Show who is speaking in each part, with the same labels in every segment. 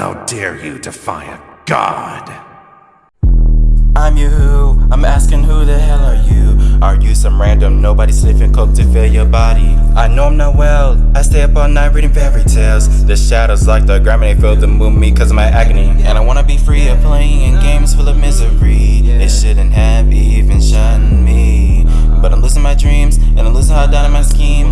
Speaker 1: How dare you defy a god?
Speaker 2: I'm you who? I'm asking who the hell are you? Are you some random nobody sniffing coke to fill your body? I know I'm not well, I stay up all night reading fairy tales The shadows like the they feel to move me cause of my agony And I wanna be free of playing in games full of misery It shouldn't have even shunned me But I'm losing my dreams and I'm losing how down in my you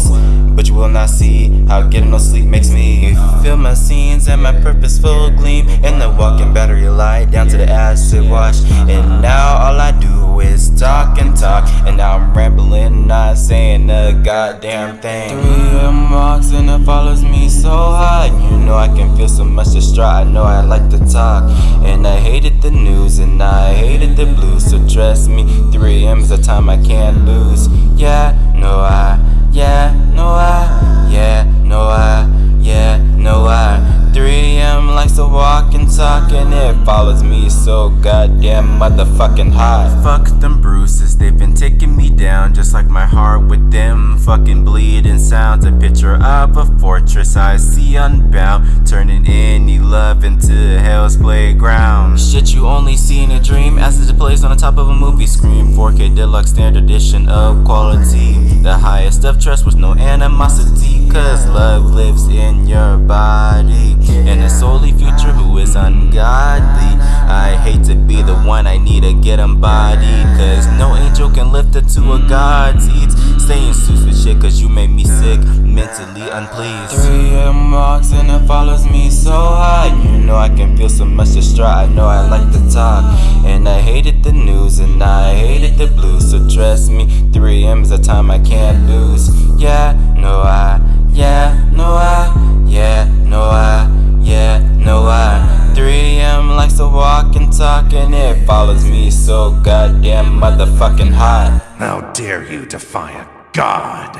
Speaker 2: will not see how getting no sleep makes me feel my scenes and my purposeful gleam in the walking battery light down to the acid wash. And now all I do is talk and talk and now I'm rambling not saying a goddamn thing. 3M walks and it follows me so high. You know I can feel so much distraught. I know I like to talk and I hated the news and I hated the blues. So trust me 3M is a time I can't lose it follows me so goddamn motherfucking hot Fuck them bruises, they've been taking me down just like my heart with them. Fucking bleeding sounds A picture of a fortress I see unbound Turning any love into hell's playground. Shit you only see in a dream as it plays on the top of a movie screen. 4K deluxe standard edition of quality. The highest of trust with no animosity Cause love lives in your body get embodied. Cause no angel can lift her to a god's eats Staying with shit cause you made me sick Mentally unpleased. 3M walks and it follows me so high. You know I can feel so much distraught. I know I like to talk. And I hated the news and I hated the blues. So trust me 3M is a time I can't lose talking, it follows me so goddamn motherfucking hot.
Speaker 1: How dare you defy a god?